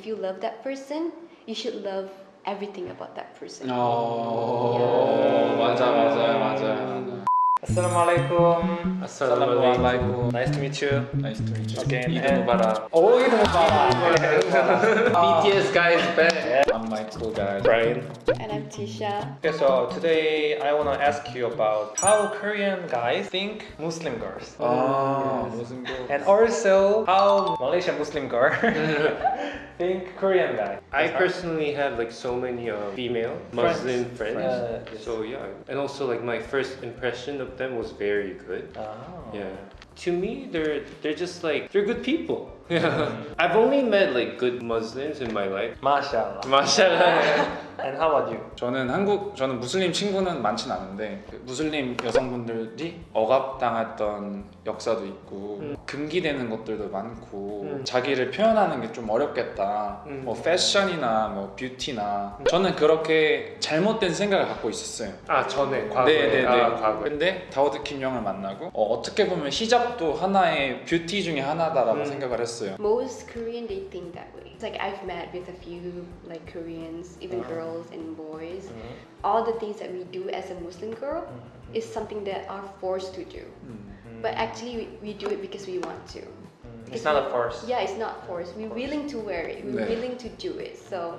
if you love that person, you should love everything about that person. 어 맞아 맞아요 맞아요 Assalamualaikum. Assalamualaikum. Nice to meet you. Nice to meet you Again, 이드 and- 무바라 Oh, Eid Mubarak. BTS guys back I'm my cool guy Brian. And I'm Tisha. Okay, so today I want to ask you about how Korean guys think Muslim girls. 아 무슨 거 And also how Malaysian Muslim girl think Korean guy. I personally have like so many uh, female Friends. Muslim friends. Uh, yes. So yeah, and also like my first impression of them was very good. Oh. Yeah. To me, they're they're just like they're good people. Yeah. I've only met like good Muslims in my life. Mashallah. Mashallah. And how about you? 저는 한국 저는 무슬림 친구는 많진 않은데 그 무슬림 여성분들이 억압당했던 역사도 있고 음. 금기되는 것들도 많고 음. 자기를 표현하는 게 좀 어렵겠다 음. 뭐 패션이나 뭐 뷰티나 저는 그렇게 잘못된 생각을 갖고 있었어요 아 전에 과거에. 네네네 아, 과거에. 근데 다우드 킴 형을 만나고 어, 떻게 보면 히잡 도 하나의 뷰티 중에 하나다라고 음. 생각을 했어요 Most Korean they think that way. It's like I've met with a few like Koreans, even Uh-huh. girls and boys. Mhm. All the things that we do as a Muslim girl Mhm. is something that are forced to do. 음. But actually we, we do it because we want to. Mm. It's not a force. Yeah, it's not forced. We're willing to wear it. We're 네. willing to do it. So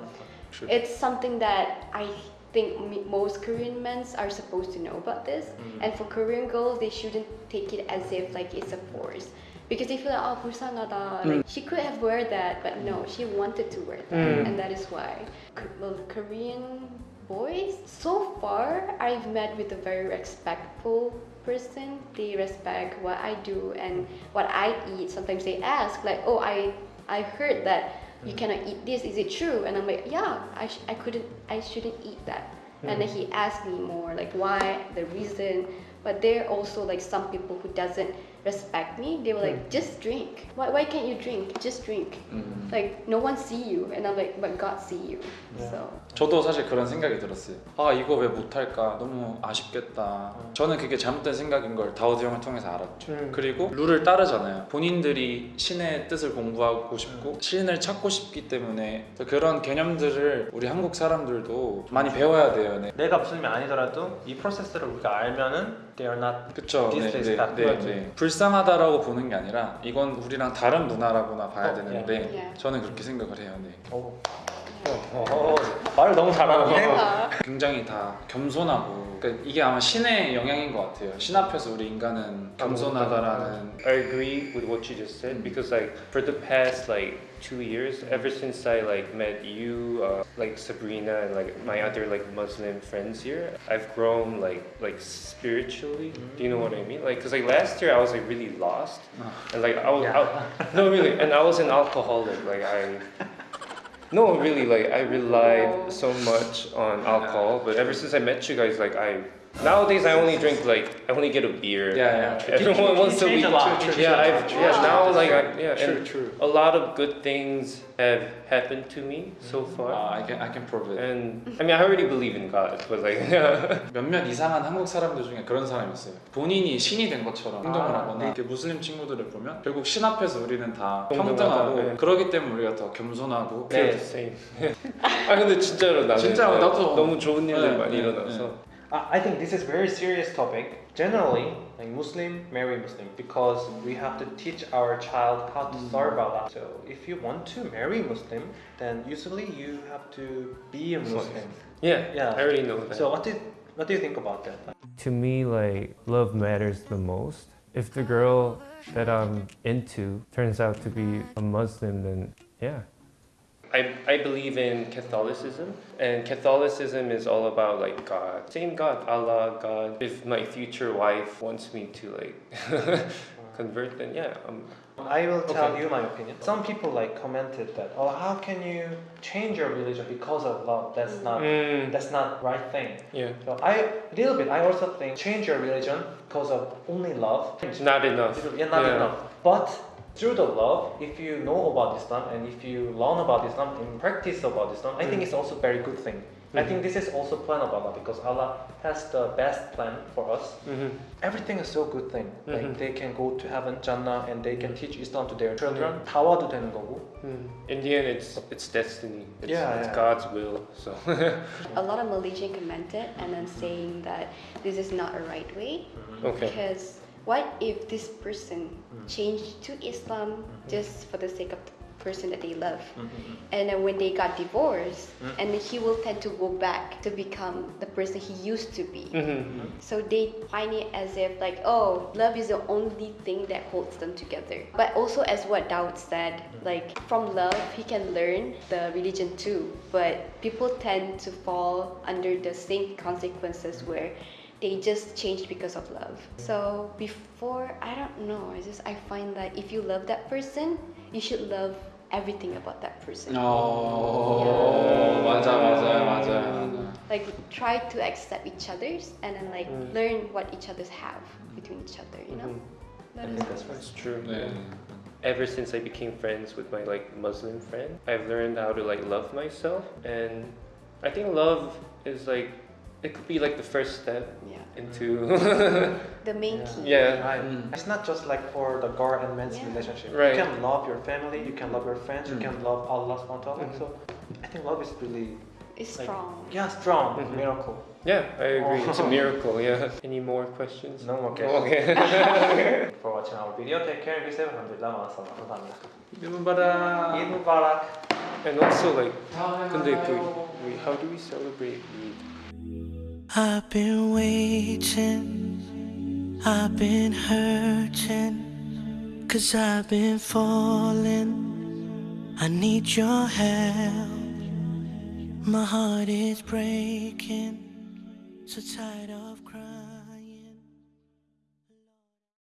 True. it's something that I think me- most Korean men are supposed to know about this. Mm. And for Korean girls, they shouldn't take it as if like it's a force. Because they feel like, oh, 불쌍하다. Like, she could have wear that, but no, she wanted to wear that. Mm. And that is why. K- Well, Korean boys, so far, I've met with a very respectful person. They respect what I do and what I eat. Sometimes they ask, like, oh, I, I heard that you cannot eat this. Is it true? And I'm like, yeah, I, sh- I couldn't, I shouldn't eat that. And then hmm. he asked me more, like, why, the reason. But there are also like some people who doesn't respect me. They were like, just drink. Why, why can't you drink? Just drink. 음. Like no one see you, and I'm like, but God see you. Yeah. So 저도 사실 그런 생각이 들었어요. 아 이거 왜 못할까 너무 아쉽겠다. 저는 그게 잘못된 생각인 걸 다우드 형을 통해서 알았죠. 음. 그리고 룰을 따르잖아요. 본인들이 신의 뜻을 공부하고 싶고 신을 찾고 싶기 때문에 그런 개념들을 우리 한국 사람들도 많이 배워야 돼요. 네. 내가 무슬림이 아니더라도 이 프로세스를 우리가 알면은 they are not 그쵸. 네, 네, Disrespect. 네, 네. 불쌍하다라고 보는 게 아니라 이건 우리랑 다른 문화라고나 봐야 어, 되는데 예. 저는 그렇게 생각을 해요. 네. 오. 어, 어, 말을 너무 잘하네. uh, 굉장히 다 겸손하고 그러니까 이게 아마 신의 영향인 것 같아요. 신 앞에서 우리 인간은 겸손하다라는 I agree with what you just said because like for the past like two years, ever since I like met you, uh, like Sabrina and like my other like Muslim friends here, I've grown like like spiritually. Do you know what I mean? Like, cause like last year I was like really lost, and like I was I- no really, and I was an alcoholic. Like I. no, really, like I relied so much on alcohol, but ever since I met you guys, like I nowadays I only drink like I only get a beer. Yeah, yeah. Every one once a changed week. a lot. True, true, yeah, true, I've true, yeah true. now like I, yeah, True, and true. a lot of good things have happened to me so far. 아, I can I can prove it. And I mean, I already believe in God, but like, 몇몇 이상한 한국 사람들 중에 그런 사람이 있어요. 본인이 신이 된 것처럼 행동을 아, 하거나 네. 이렇게 무슬림 친구들을 보면 결국 신 앞에서 우리는 다 평등하고 네. 그러기 때문에 우리가 더 겸손하고 the same. 아 근데 진짜로 나는 진짜로 나도. 너무 좋은 일들 네, 많이 네, 일어나서. I I think this is a very serious topic. Generally, like Muslim marry Muslim because we have to teach our child how to mm. serve Allah. So if you want to marry Muslim, then usually you have to be a Muslim. Yeah, Yeah. I already know that. So what do what do you think about that? To me, like, love matters the most. If the girl that I'm into turns out to be a Muslim, then yeah. I, I believe in Catholicism, and Catholicism is all about like God, same God, Allah, God. If my future wife wants me to like convert, then yeah, um, I will tell Okay. you my opinion. Some people like commented that, oh, how can you change your religion because of love? That's not mm, that's not right thing. yeah, So I a little bit. I also think change your religion because of only love. it's not enough. Yeah, not Yeah. enough. But through the love, if you know about Islam and if you learn about Islam and practice about Islam, I think Mm. it's also very good thing. I think this is also plan of Allah because Allah has the best plan for us. Mm-hmm. Everything is so good thing. Like Mhm. they can go to heaven, Jannah, and they can teach Islam to their children. 다 와도 되는 거고. In the end, it's it's destiny. It's, Yeah, it's yeah. God's will. So A lot of Malaysian commented and then saying that this is not a right way okay. because what if this person Mm. changed to Islam Mm-hmm. just for the sake of the person that they love? Mhm. And then when they got divorced, Mm. and he will tend to go back to become the person he used to be. Mm-hmm. So they find it as if like, oh, love is the only thing that holds them together. But also as what Daud said, like from love he can learn the religion too. But people tend to fall under the same consequences where they just changed because of love. So before I don't know, I just I find that if you love that person, you should love everything about that person. 어 맞아 맞아요 맞아요 맞아요. like try to accept each other's and then like Mm. learn what each other's have between each other you know Mhm. That I is- think that's right. That's true. 네. Ever since I became friends with my like Muslim friend, I've learned how to like love myself, and I think love is like it could be like the first step yeah. into mm. the main yeah. key. Yeah, right. Mm. It's not just like for the girl and man's yeah. relationship. Right. You can love your family, you can love your friends, mm. you can love Allah subhanahu mm-hmm. So I think love is really it's like, strong. Yeah, strong mm-hmm. miracle. Yeah, I agree. Oh. It's a oh. miracle. Yeah. Any more questions? No more questions. Okay. for watching our video, take care and be safe. Alhamdulillah, Alhamdulillah. Eid Mubarak. Eid Mubarak. And also, like, how do we celebrate Eid? I've been waiting, I've been hurting, cause I've been falling. I need your help. My heart is breaking, so tired of